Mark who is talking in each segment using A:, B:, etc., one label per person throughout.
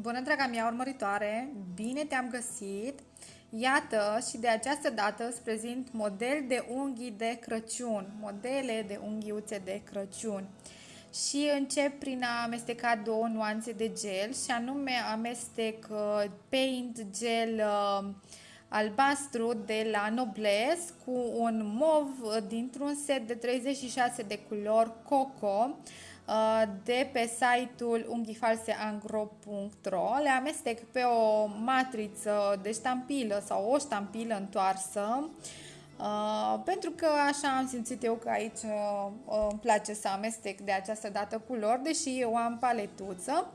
A: Bună, draga mea urmăritoare! Bine te-am găsit! Iată și de această dată îți prezint model de unghii de Crăciun, modele de unghiuțe de Crăciun. Și încep prin a amesteca două nuanțe de gel și anume amestec uh, paint gel uh, albastru de la Nobles cu un mov uh, dintr-un set de 36 de culori Coco Uh, de pe site-ul unghifalseangro.ro Le amestec pe o matriță de ștampilă sau o ștampilă întoarsă Uh, pentru că așa am simțit eu că aici uh, uh, îmi place să amestec de această dată culori, deși eu am paletuță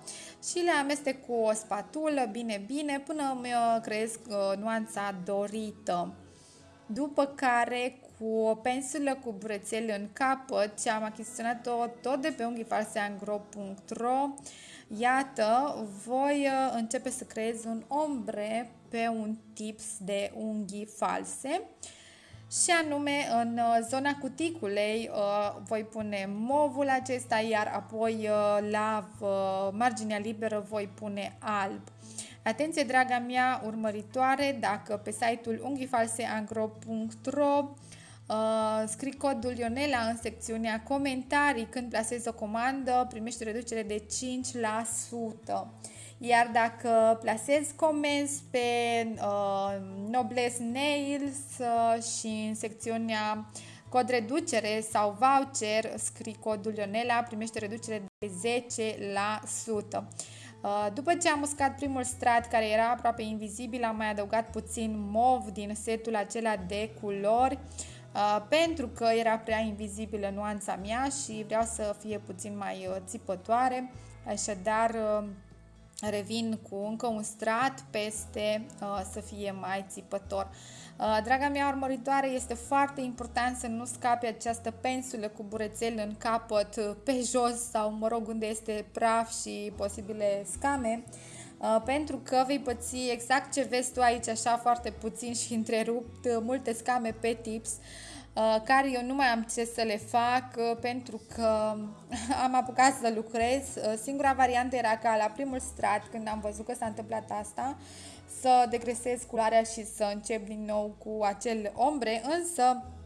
A: și le amestec cu o spatulă bine bine până îmi uh, creez uh, nuanța dorită. După care cu o pensulă cu brățel în capăt și am achiziționat-o tot de pe unghifarseangro.ro Iată, voi uh, începe să creez un ombre pe un tips de unghii false și anume în uh, zona cuticulei uh, voi pune movul acesta, iar apoi la marginea liberă voi pune alb. Atenție, draga mea urmăritoare, dacă pe site-ul unghifalseangro.ro Uh, scrii codul Ionela în secțiunea comentarii când plasezi o comandă, primești reducere de 5%. Iar dacă plasezi comenzi pe uh, Nobles Nails uh, și în secțiunea cod reducere sau voucher, scrii codul Ionela, primești reducere de 10%. Uh, după ce am uscat primul strat care era aproape invizibil, am mai adăugat puțin mov din setul acela de culori Uh, pentru că era prea invizibilă nuanța mea și vreau să fie puțin mai uh, țipătoare, așadar uh, revin cu încă un strat peste să fie mai țipător. Draga mea urmăritoare, este foarte important să nu scape această pensulă cu burețel în capăt pe jos sau, mă rog, unde este praf și posibile scame, pentru că vei păți exact ce vezi tu aici, așa foarte puțin și întrerupt, multe scame pe tips, care eu nu mai am ce să le fac pentru că am apucat să lucrez. Singura variantă era ca la primul strat, când am văzut că s-a întâmplat asta, să degresez culoarea și să încep din nou cu acel ombre, însă Uh,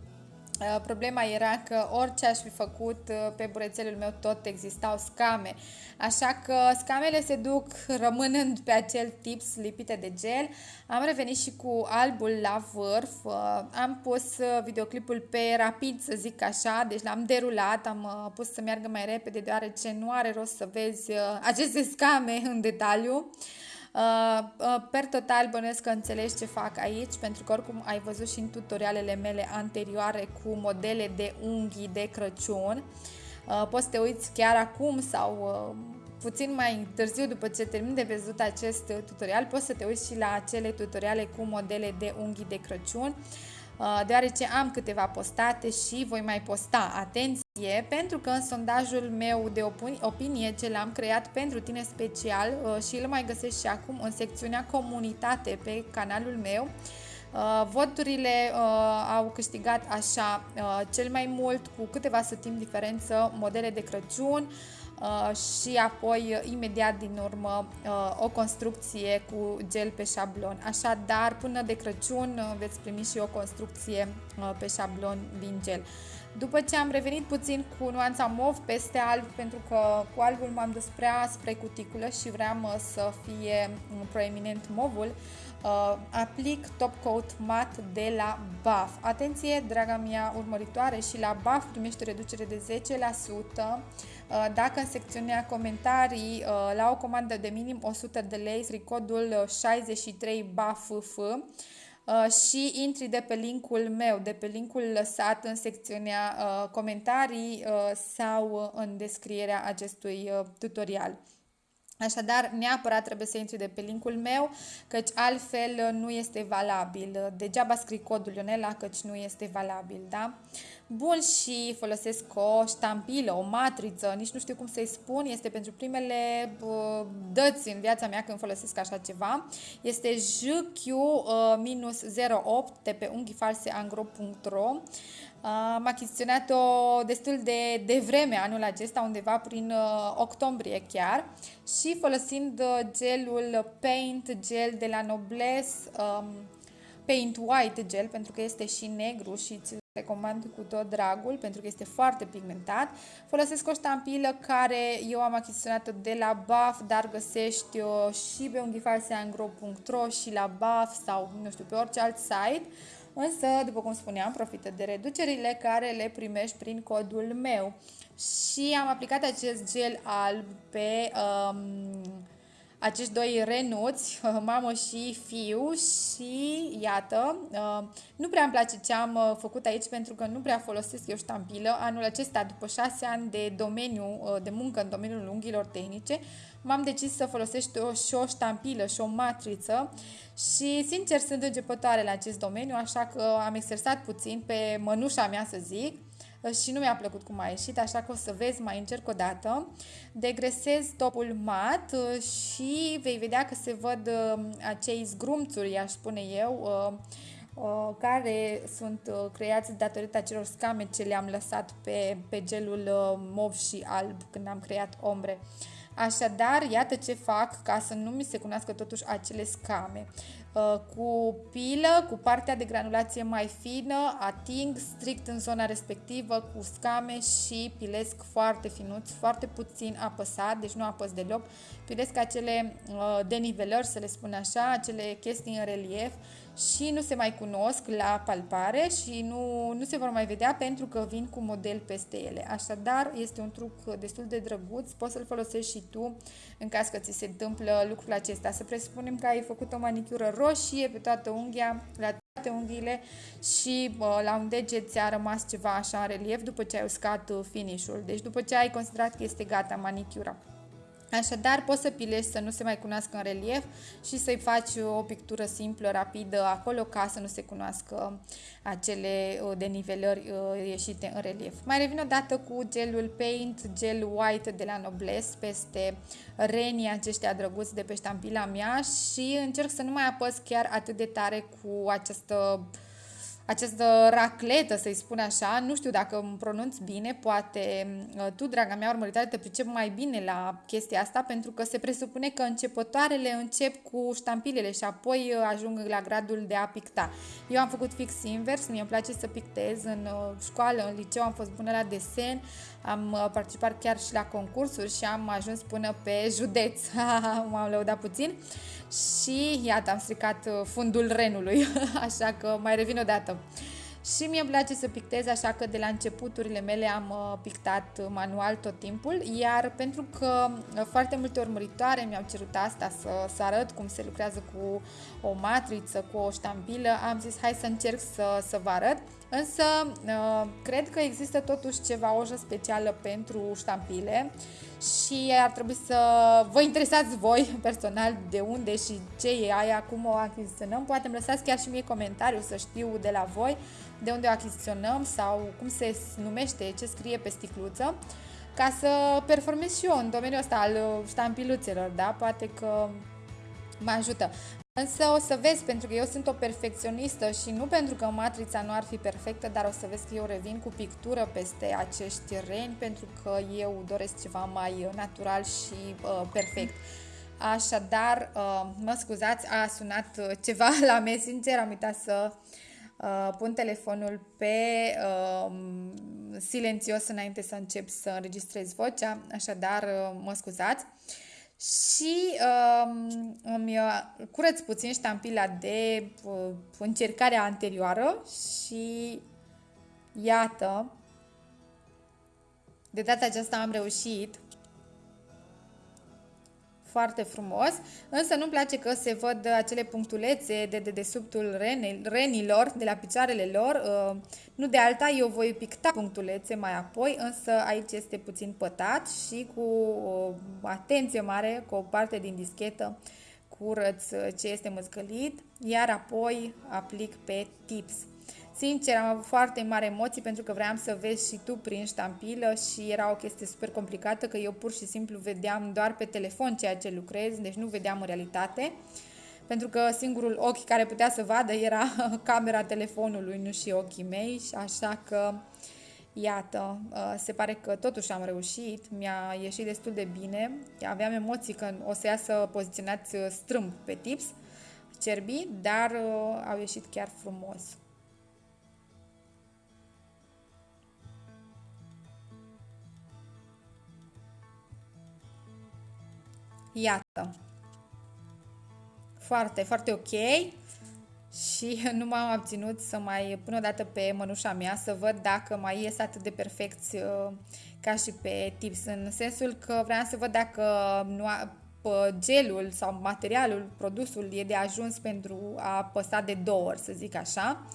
A: problema era că orice aș fi făcut uh, pe burețelul meu tot existau scame. Așa că scamele se duc rămânând pe acel tips lipite de gel. Am revenit și cu albul la vârf. Uh, am pus videoclipul pe rapid, să zic așa, deci l-am derulat, am pus să meargă mai repede deoarece nu are rost să vezi aceste scame în detaliu. Uh, uh, per total bănuiesc că înțelegi ce fac aici, pentru că oricum ai văzut și în tutorialele mele anterioare cu modele de unghii de Crăciun. Uh, poți să te uiți chiar acum sau puțin mai târziu după ce termin de văzut acest tutorial, poți să te uiți și la acele tutoriale cu modele de unghii de Crăciun, deoarece am câteva postate și voi mai posta. Atenție! E pentru că în sondajul meu de opinie ce l-am creat pentru tine special uh, și îl mai găsești și acum în secțiunea comunitate pe canalul meu, uh, voturile uh, au câștigat așa cel mai mult cu câteva sătimi diferență modele de Crăciun și apoi imediat din urmă o construcție cu gel pe șablon. Așadar, până de Crăciun veți primi și o construcție pe șablon din gel. După ce am revenit puțin cu nuanța mov peste alb, pentru că cu albul m-am dus prea spre cuticulă și vreau uh, să fie proeminent movul, uh, aplic top coat mat de la BAF. Atenție, draga mea urmăritoare, și la BAF primește reducere de 10%. Uh, dacă în secțiunea comentarii la o comandă de minim 100 de lei, codul 63 BAFF, Uh, și intri de pe linkul meu, de pe linkul lăsat în secțiunea uh, comentarii uh, sau în descrierea acestui tutorial. Așadar, neapărat trebuie să intri de pe linkul meu, căci altfel nu este valabil. Degeaba scrii codul Ionela, căci nu este valabil, da? Bun, și folosesc o ștampilă, o matriță, nici nu știu cum să-i spun, este pentru primele uh, dăți în viața mea când folosesc așa ceva. Este JQ-08 de pe unghiifalseangro.ro am achiziționat-o destul de, de vreme anul acesta, undeva prin uh, octombrie chiar și folosind uh, gelul Paint Gel de la Nobles, um, Paint White Gel, pentru că este și negru și ți recomand cu tot dragul pentru că este foarte pigmentat. Folosesc o ștampilă care eu am achiziționat-o de la BAF, dar găsești -o și pe unghifalseangro.ro și la BAF sau nu știu pe orice alt site. Însă, după cum spuneam, profită de reducerile care le primești prin codul meu. Și am aplicat acest gel alb pe um, acești doi renuți, mamă și fiu și iată, uh, nu prea îmi place ce am uh, făcut aici pentru că nu prea folosesc eu ștampilă. Anul acesta, după șase ani de domeniu, uh, de muncă în domeniul unghiilor tehnice, m-am decis să folosesc o, și o ștampilă și o matriță și sincer sunt începătoare la acest domeniu, așa că am exersat puțin pe mănușa mea să zic și nu mi-a plăcut cum a ieșit, așa că o să vezi, mai încerc o dată. Degresez topul mat uh, și vei vedea că se văd uh, acei zgrumțuri, aș spune eu, uh, care sunt creați datorită acelor scame ce le-am lăsat pe, pe gelul mov și alb când am creat ombre. Așadar, iată ce fac ca să nu mi se cunoască totuși acele scame. Uh, cu pilă, cu partea de granulație mai fină, ating strict în zona respectivă cu scame și pilesc foarte finuț, foarte puțin apăsat, deci nu apăs deloc. Pilesc acele uh, denivelări, să le spun așa, acele chestii în relief și nu se mai cunosc la palpare și nu, nu se vor mai vedea pentru că vin cu model peste ele. Așadar, este un truc destul de drăguț, poți să-l folosești și tu în caz că ți se întâmplă lucrul acesta. Să presupunem că ai făcut o manicură roșie pe toată unghia, la toate unghiile și uh, la un deget ți-a rămas ceva așa în relief după ce ai uscat uh, finish-ul. Deci după ce ai considerat că este gata manicura. Așadar, poți să pilești să nu se mai cunoască în relief și să-i faci o pictură simplă, rapidă, acolo ca să nu se cunoască acele uh, denivelări uh, ieșite în relief. Mai revin o dată cu gelul Paint, gel white de la Noblesse peste renii aceștia drăguți de pe ștampila mea și încerc să nu mai apăs chiar atât de tare cu această această racletă, să-i spun așa, nu știu dacă îmi pronunț bine, poate uh, tu, draga mea urmăritoare, te pricep mai bine la chestia asta, pentru că se presupune că începătoarele încep cu ștampilele și apoi uh, ajung la gradul de a picta. Eu am făcut fix invers, mie îmi place să pictez în uh, școală, în liceu, am fost bună la desen, am participat chiar și la concursuri și am ajuns până pe județ, m-am lăudat puțin și iată, am stricat uh, fundul renului, așa că mai revin o dată. Și mie îmi place să pictez, așa că de la începuturile mele am uh, pictat manual tot timpul, iar pentru că uh, foarte multe urmăritoare mi-au cerut asta, să, să arăt cum se lucrează cu o matriță, cu o ștampilă, am zis hai să încerc să, să vă arăt. Însă, cred că există totuși ceva ojă specială pentru ștampile și ar trebui să vă interesați voi personal de unde și ce e aia, cum o achiziționăm. Poate îmi lăsați chiar și mie comentariu să știu de la voi de unde o achiziționăm sau cum se numește, ce scrie pe sticluță ca să performez și eu în domeniul ăsta al ștampiluțelor, da? Poate că mă ajută. Însă o să vezi, pentru că eu sunt o perfecționistă și nu pentru că matrița nu ar fi perfectă, dar o să vezi că eu revin cu pictură peste acești reni, pentru că eu doresc ceva mai natural și uh, perfect. Așadar, uh, mă scuzați, a sunat uh, ceva la Messenger, am uitat să uh, pun telefonul pe uh, silențios înainte să încep să înregistrez vocea, așadar uh, mă scuzați. Uh, și um, îmi uh, curăț puțin ștampila de uh, încercarea anterioară și iată, de data aceasta am reușit foarte frumos, însă nu-mi place că se văd acele punctulețe de dedesubtul renilor, de la picioarele lor. Uh, nu de alta, eu voi picta punctulețe mai apoi, însă aici este puțin pătat și cu o atenție mare, cu o parte din dischetă, curăț ce este măscălit, iar apoi aplic pe tips. Sincer, am avut foarte mari emoții pentru că vreau să vezi și tu prin ștampilă și era o chestie super complicată că eu pur și simplu vedeam doar pe telefon ceea ce lucrez, deci nu vedeam în realitate. Pentru că singurul ochi care putea să vadă era camera telefonului, nu și ochii mei, așa că Iată, uh, se pare că totuși am reușit, mi-a ieșit destul de bine, aveam emoții că o să iasă poziționați uh, strâmb pe tips, cerbii, dar uh, au ieșit chiar frumos. Iată. Foarte, foarte ok. Și nu m-am abținut să mai pun o dată pe mănușa mea să văd dacă mai ies atât de perfecți uh, ca și pe tips, în sensul că vreau să văd dacă nu a, gelul sau materialul, produsul e de ajuns pentru a păsa de două ori, să zic așa.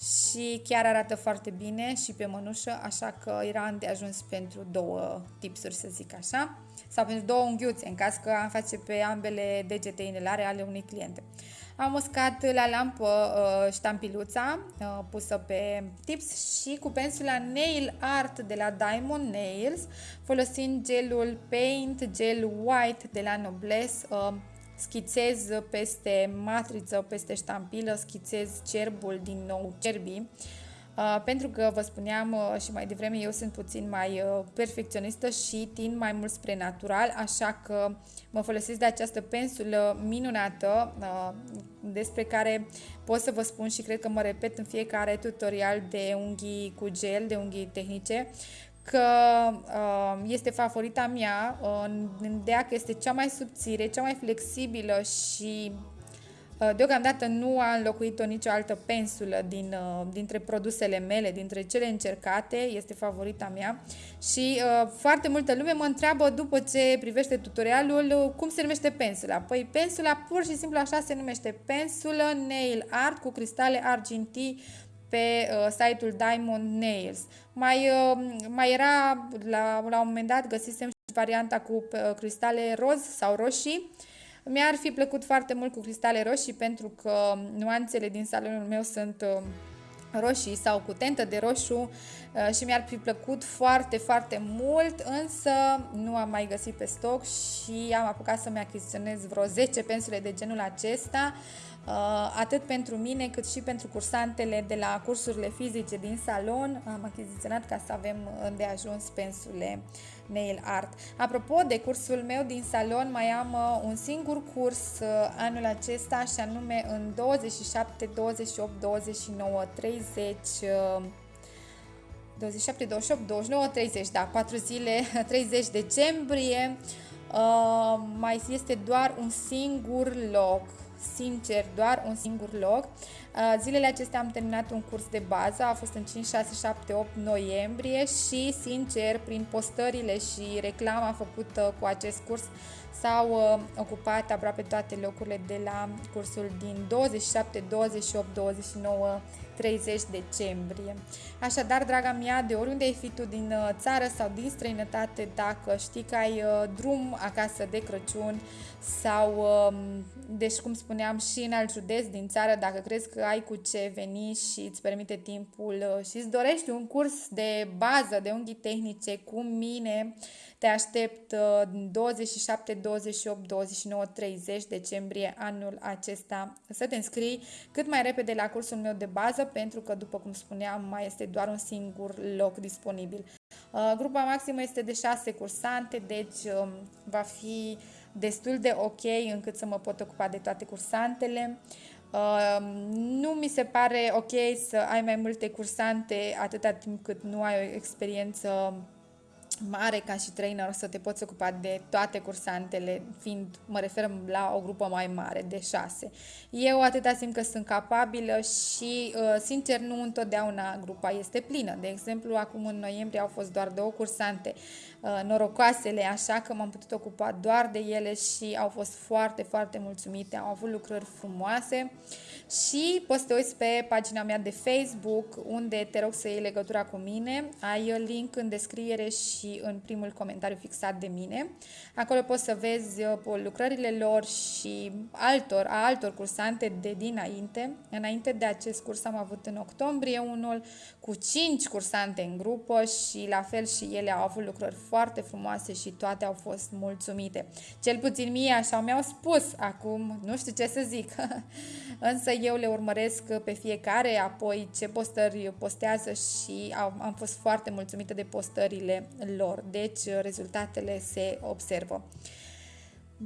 A: Și chiar arată foarte bine și pe mănușă, așa că era de ajuns pentru două tipsuri, să zic așa, sau pentru două unghiuțe, în caz că am face pe ambele degete inelare ale unui client. Am uscat la lampă uh, ștampiluța uh, pusă pe tips și cu pensula Nail Art de la Diamond Nails, folosind gelul Paint Gel White de la Noblesse, uh, schițez peste matriță, peste ștampilă, schițez cerbul din nou, cerbii, Uh, pentru că vă spuneam uh, și mai devreme, eu sunt puțin mai uh, perfecționistă și tind mai mult spre natural, așa că mă folosesc de această pensulă minunată despre care pot să vă spun și cred că mă repet în fiecare tutorial de unghii cu gel, de unghii tehnice, că este favorita mea, în ideea că este cea mai subțire, cea mai flexibilă și Uh, deocamdată nu a înlocuit-o nicio altă pensulă din, uh, dintre produsele mele, dintre cele încercate, este favorita mea și uh, foarte multă lume mă întreabă după ce privește tutorialul cum se numește pensula. Păi pensula pur și simplu așa se numește pensulă nail art cu cristale argintii pe uh, site-ul Diamond Nails. Mai, uh, mai era, la, la un moment dat găsisem și varianta cu uh, cristale roz sau roșii, mi-ar fi plăcut foarte mult cu cristale roșii pentru că nuanțele din salonul meu sunt uh, roșii sau cu tentă de roșu uh, și mi-ar fi plăcut foarte, foarte mult, însă nu am mai găsit pe stoc și am apucat să-mi achiziționez vreo 10 pensule de genul acesta Uh, atât pentru mine cât și pentru cursantele de la cursurile fizice din salon. Am achiziționat ca să avem de ajuns pensule nail art. Apropo de cursul meu din salon, mai am uh, un singur curs uh, anul acesta și anume în 27, 28, 29, 30 27, 28, 29, 30, da, 4 zile, 30 decembrie. Uh, mai este doar un singur loc sincer, doar un singur loc. Uh, zilele acestea am terminat un curs de bază, a fost în 5, 6, 7, 8 noiembrie și, sincer, prin postările și reclama făcută cu acest curs, s-au uh, ocupat aproape toate locurile de la cursul din 27, 28, 29 30 decembrie. Așadar, draga mea, de oriunde ai fi tu din uh, țară sau din străinătate, dacă știi că ai uh, drum acasă de Crăciun sau, um, deci cum spuneam, și în alt județ din țară, dacă crezi că ai cu ce veni și îți permite timpul uh, și îți dorești un curs de bază de unghii tehnice cu mine, te aștept 27, 28, 29, 30 decembrie anul acesta să te înscrii cât mai repede la cursul meu de bază pentru că, după cum spuneam, mai este doar un singur loc disponibil. Uh, grupa maximă este de 6 cursante, deci um, va fi destul de ok încât să mă pot ocupa de toate cursantele. Uh, nu mi se pare ok să ai mai multe cursante atâta timp cât nu ai o experiență mare ca și trainer să te poți ocupa de toate cursantele, fiind, mă refer la o grupă mai mare, de șase. Eu atâta simt că sunt capabilă și, uh, sincer, nu întotdeauna grupa este plină. De exemplu, acum în noiembrie au fost doar două cursante uh, norocoasele, așa că m-am putut ocupa doar de ele și au fost foarte, foarte mulțumite, au avut lucrări frumoase și poți să te uiți pe pagina mea de Facebook, unde te rog să iei legătura cu mine, ai link în descriere și și în primul comentariu fixat de mine. Acolo poți să vezi uh, lucrările lor și altor, a altor cursante de dinainte. Înainte de acest curs am avut în octombrie unul cu 5 cursante în grupă și la fel și ele au avut lucrări foarte frumoase și toate au fost mulțumite. Cel puțin mie așa mi-au spus acum, nu știu ce să zic, însă eu le urmăresc pe fiecare, apoi ce postări postează și am fost foarte mulțumită de postările lor, deci rezultatele se observă.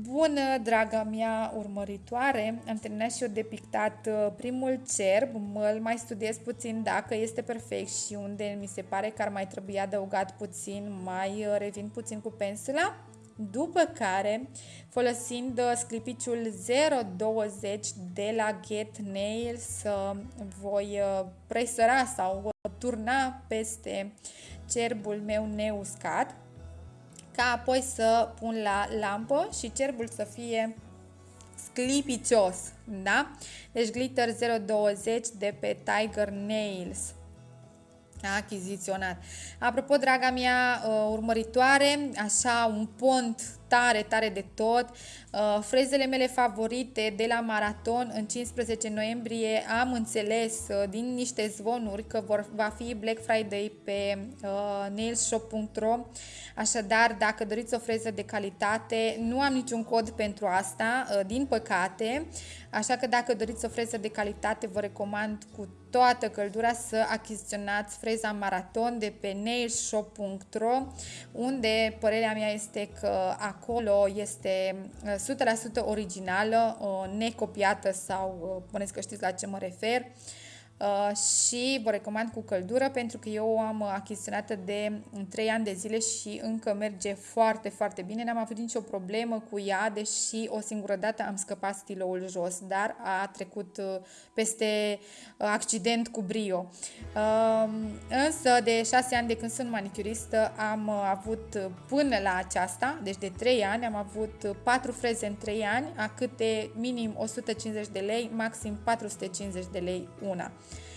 A: Bună, draga mea urmăritoare! Am terminat și eu de pictat uh, primul cerb, mă mai studiez puțin dacă este perfect și unde mi se pare că ar mai trebui adăugat puțin, mai uh, revin puțin cu pensula. După care, folosind uh, sclipiciul 020 de la Get Nails, voi presăra sau turna peste cerbul meu neuscat ca apoi să pun la lampă și cerbul să fie sclipicios, da? Deci glitter 020 de pe Tiger Nails achiziționat. Apropo, draga mea uh, urmăritoare, așa un pont tare, tare de tot. Uh, frezele mele favorite de la maraton în 15 noiembrie am înțeles uh, din niște zvonuri că vor, va fi Black Friday pe uh, nailshop.ro Așadar, dacă doriți o freză de calitate, nu am niciun cod pentru asta, uh, din păcate, așa că dacă doriți o freză de calitate, vă recomand cu toată căldura să achiziționați freza maraton de pe nailshop.ro unde părerea mea este că acolo este 100% uh, originală, uh, necopiată sau puneți că știți la ce mă refer. Uh, și vă recomand cu căldură pentru că eu am achiziționat de 3 ani de zile și încă merge foarte, foarte bine. N-am avut nicio problemă cu ea, deși o singură dată am scăpat stiloul jos, dar a trecut uh, peste uh, accident cu brio. Însă de 6 ani de când sunt manicuristă am avut până la aceasta, deci de 3 ani, am avut 4 freze în 3 ani, a câte minim 150 de lei, maxim 450 de lei una.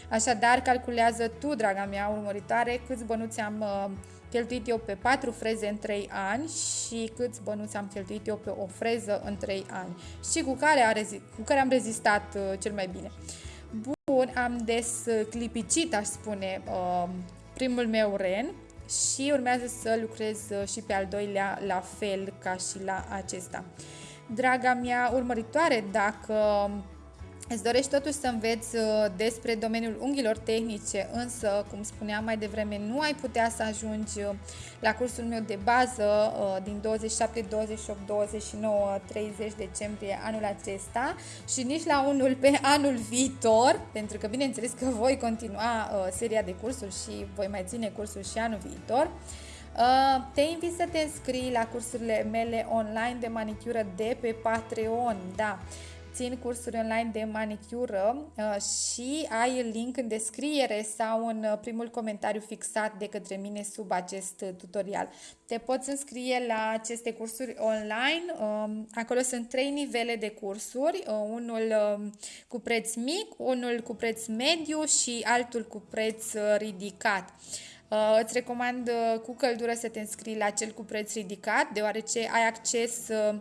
A: Așadar, calculează tu, draga mea urmăritoare, câți bănuți am uh, cheltuit eu pe 4 freze în 3 ani și câți bănuți am cheltuit eu pe o freză în 3 ani și cu care, a rezi- cu care am rezistat uh, cel mai bine. Bun, am desclipicit, aș spune, uh, primul meu ren și urmează să lucrez și pe al doilea la fel ca și la acesta. Draga mea urmăritoare, dacă Îți dorești totuși să înveți uh, despre domeniul unghiilor tehnice, însă, cum spuneam mai devreme, nu ai putea să ajungi uh, la cursul meu de bază uh, din 27, 28, 29, 30 decembrie anul acesta și nici la unul pe anul viitor, pentru că bineînțeles că voi continua seria de cursuri și voi mai ține cursul și anul viitor. Te invit să te înscrii la cursurile mele online de manicură de pe Patreon, da țin cursuri online de manicură uh, și ai link în descriere sau în uh, primul comentariu fixat de către mine sub acest uh, tutorial. Te poți înscrie la aceste cursuri online. Um, acolo sunt trei nivele de cursuri, unul um, cu preț mic, unul cu preț mediu și altul cu preț ridicat. Uh, îți recomand uh, cu căldură să te înscrii la cel cu preț ridicat, deoarece ai acces uh,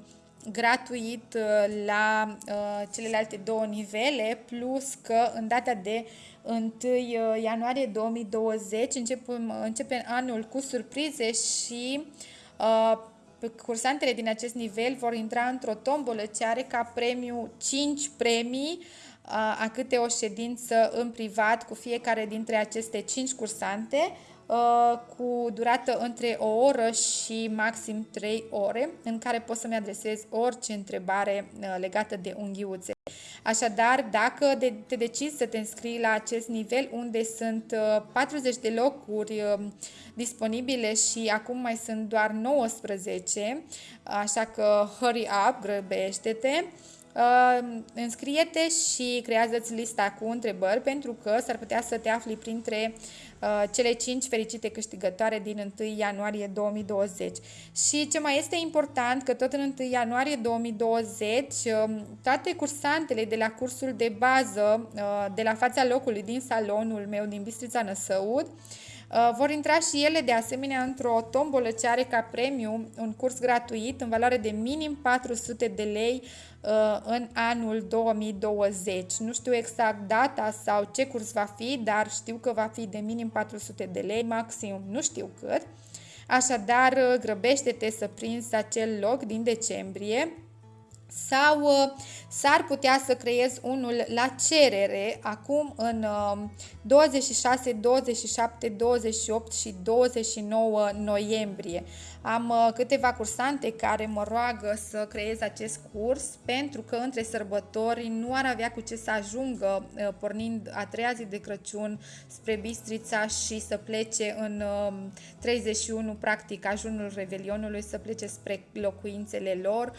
A: gratuit uh, la uh, celelalte două nivele, plus că în data de 1 uh, ianuarie 2020 începem, începem anul cu surprize și uh, cursantele din acest nivel vor intra într-o tombolă ce are ca premiu 5 premii a câte o ședință în privat cu fiecare dintre aceste 5 cursante. Uh, cu durată între o oră și maxim 3 ore, în care poți să-mi adresez orice întrebare uh, legată de unghiuțe. Așadar, dacă te decizi să te înscrii la acest nivel, unde sunt 40 uh, de locuri disponibile și acum mai sunt doar 19, așa că hurry up, grăbește-te, Uh, înscrie-te și creează-ți lista cu întrebări pentru că s-ar putea să te afli printre uh, cele 5 fericite câștigătoare din 1 ianuarie 2020. Și ce mai este important, că tot în 1 ianuarie 2020 uh, toate cursantele de la cursul de bază uh, de la fața locului din salonul meu din Bistrița Năsăud Uh, vor intra și ele de asemenea într-o tombolă ce are ca premiu un curs gratuit în valoare de minim 400 de lei uh, în anul 2020. Nu știu exact data sau ce curs va fi, dar știu că va fi de minim 400 de lei, maxim nu știu cât. Așadar, uh, grăbește-te să prinzi acel loc din decembrie sau uh, s-ar putea să creez unul la cerere acum în 26, 27, 28 și 29 noiembrie. Am uh, câteva cursante care mă roagă să creez acest curs pentru că între sărbători nu ar avea cu ce să ajungă uh, pornind a treia zi de Crăciun spre Bistrița și să plece în 31, practic, ajunul Revelionului, să plece spre locuințele lor,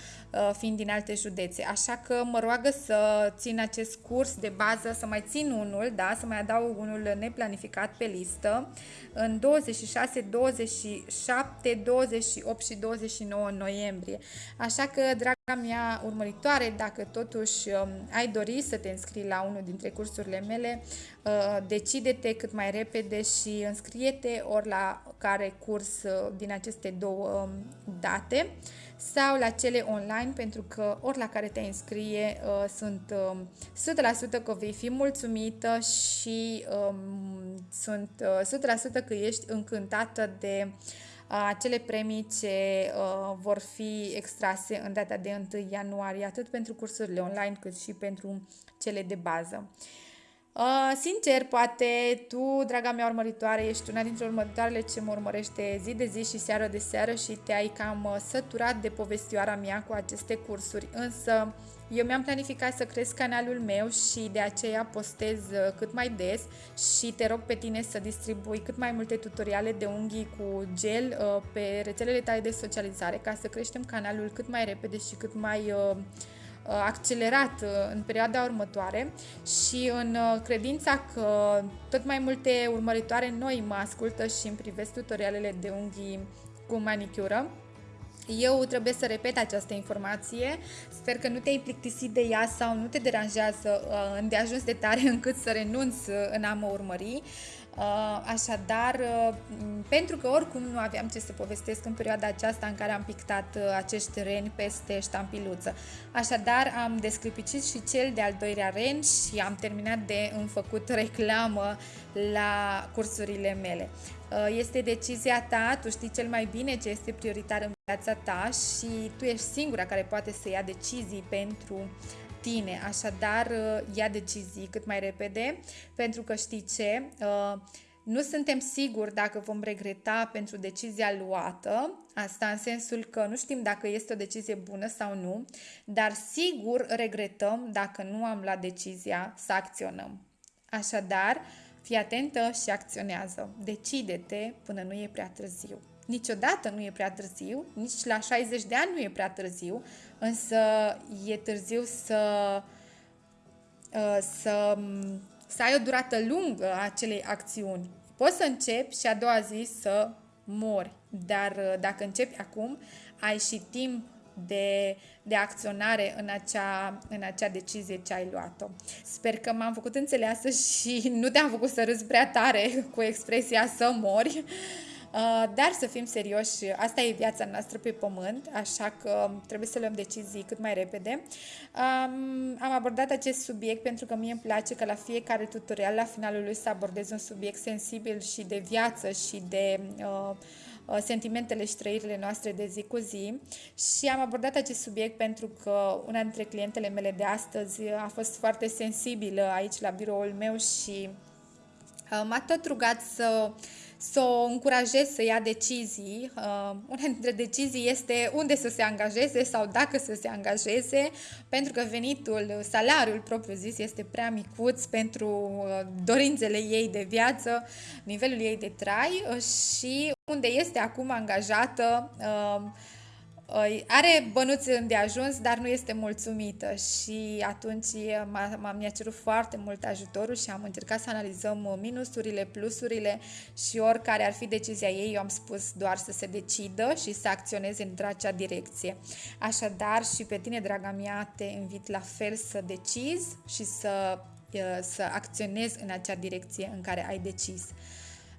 A: fiind din alte județe. Așa că mă roagă să țin acest curs de bază, să mai țin unul, da, să mai adaug unul neplanificat pe listă în 26, 27, 28 și 29 noiembrie. Așa că, draga mea urmăritoare, dacă totuși um, ai dori să te înscrii la unul dintre cursurile mele, uh, decide-te cât mai repede și înscrie-te ori la care curs uh, din aceste două um, date sau la cele online, pentru că ori la care te înscrie uh, sunt uh, 100% că vei fi mulțumită și um, sunt uh, 100% că ești încântată de uh, acele premii ce uh, vor fi extrase în data de 1 ianuarie, atât pentru cursurile online cât și pentru cele de bază. Uh, sincer, poate tu, draga mea urmăritoare, ești una dintre urmăritoarele ce mă urmărește zi de zi și seară de seară și te-ai cam uh, săturat de povestioara mea cu aceste cursuri, însă eu mi-am planificat să cresc canalul meu și de aceea postez uh, cât mai des și te rog pe tine să distribui cât mai multe tutoriale de unghii cu gel uh, pe rețelele tale de socializare ca să creștem canalul cât mai repede și cât mai uh, Uh, accelerat uh, în perioada următoare și în uh, credința că tot mai multe urmăritoare noi mă ascultă și îmi privesc tutorialele de unghii cu manicură. Eu trebuie să repet această informație, sper că nu te-ai plictisit de ea sau nu te deranjează îndeajuns de tare încât să renunți în a mă urmări. Uh, așadar, uh, pentru că oricum nu aveam ce să povestesc în perioada aceasta în care am pictat uh, acești reni peste ștampiluță. Așadar, am desclipicit și cel de-al doilea ren și am terminat de înfăcut reclamă la cursurile mele. Este decizia ta, tu știi cel mai bine ce este prioritar în viața ta și tu ești singura care poate să ia decizii pentru tine. Așadar, uh, ia decizii cât mai repede, pentru că știi ce? Uh, nu suntem siguri dacă vom regreta pentru decizia luată, asta în sensul că nu știm dacă este o decizie bună sau nu, dar sigur regretăm dacă nu am luat decizia să acționăm. Așadar, fii atentă și acționează. Decide-te până nu e prea târziu. Niciodată nu e prea târziu, nici la 60 de ani nu e prea târziu, însă e târziu să, uh, să, să ai o durată lungă a acelei acțiuni. Poți să începi și a doua zi să mori, dar uh, dacă începi acum, ai și timp de, de acționare în acea, în acea decizie ce ai luat-o. Sper că m-am făcut înțeleasă și nu te-am făcut să râzi prea tare cu expresia să mori. Uh, dar să fim serioși, asta e viața noastră pe pământ, așa că trebuie să luăm decizii cât mai repede. Um, am abordat acest subiect pentru că mie îmi place că la fiecare tutorial, la finalul lui, să abordez un subiect sensibil și de viață și de uh, uh, sentimentele și trăirile noastre de zi cu zi și am abordat acest subiect pentru că una dintre clientele mele de astăzi a fost foarte sensibilă aici la biroul meu și m-a tot rugat să să o încurajez să ia decizii. Uh, una dintre decizii este unde să se angajeze sau dacă să se angajeze, pentru că venitul, salariul propriu-zis este prea micuț pentru uh, dorințele ei de viață, nivelul ei de trai uh, și unde este acum angajată uh, are bănuți de ajuns, dar nu este mulțumită și atunci m-a, mi-a cerut foarte mult ajutorul și am încercat să analizăm minusurile, plusurile și oricare ar fi decizia ei, eu am spus doar să se decidă și să acționeze într acea direcție. Așadar și pe tine, draga mea, te invit la fel să decizi și să, să acționezi în acea direcție în care ai decis.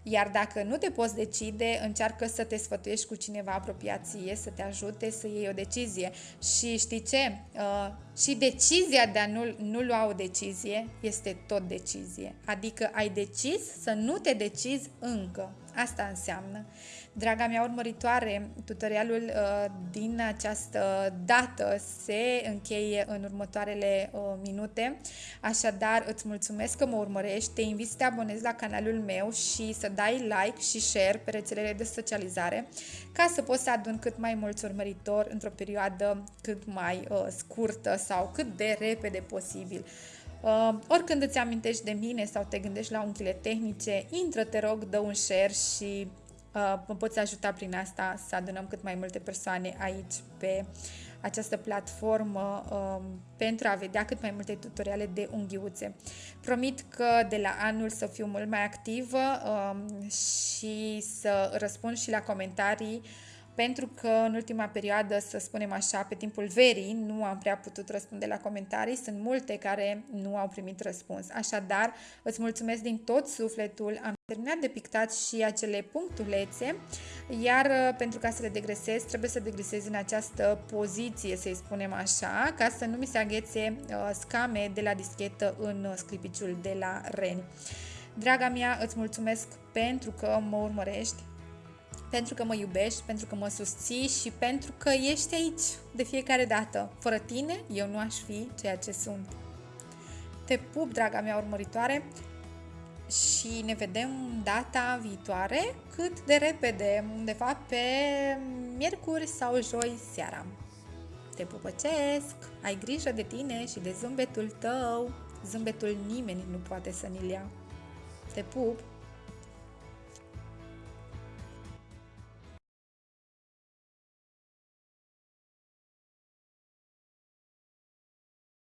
A: Iar dacă nu te poți decide, încearcă să te sfătuiești cu cineva apropiat ție, să te ajute să iei o decizie. Și știi ce? Uh, și decizia de a nu, nu lua o decizie este tot decizie. Adică ai decis să nu te decizi încă. Asta înseamnă. Draga mea urmăritoare, tutorialul uh, din această dată se încheie în următoarele uh, minute, așadar îți mulțumesc că mă urmărești, te invit să te abonezi la canalul meu și să dai like și share pe rețelele de socializare ca să poți să adun cât mai mulți urmăritori într-o perioadă cât mai uh, scurtă sau cât de repede posibil. Uh, oricând îți amintești de mine sau te gândești la unghiile tehnice, intră, te rog, dă un share și uh, mă poți ajuta prin asta să adunăm cât mai multe persoane aici pe această platformă um, pentru a vedea cât mai multe tutoriale de unghiuțe. Promit că de la anul să fiu mult mai activă um, și să răspund și la comentarii pentru că în ultima perioadă, să spunem așa, pe timpul verii, nu am prea putut răspunde la comentarii. Sunt multe care nu au primit răspuns. Așadar, îți mulțumesc din tot sufletul. Am terminat de pictat și acele punctulețe, iar uh, pentru ca să le degresez, trebuie să degresez în această poziție, să-i spunem așa, ca să nu mi se aghețe uh, scame de la dischetă în uh, sclipiciul de la Reni. Draga mea, îți mulțumesc pentru că mă urmărești, pentru că mă iubești, pentru că mă susții și pentru că ești aici de fiecare dată. Fără tine, eu nu aș fi ceea ce sunt. Te pup, draga mea urmăritoare, și ne vedem data viitoare cât de repede, de fapt pe miercuri sau joi seara. Te pupăcesc, ai grijă de tine și de zâmbetul tău, zâmbetul nimeni nu poate să ni-l ia. Te pup!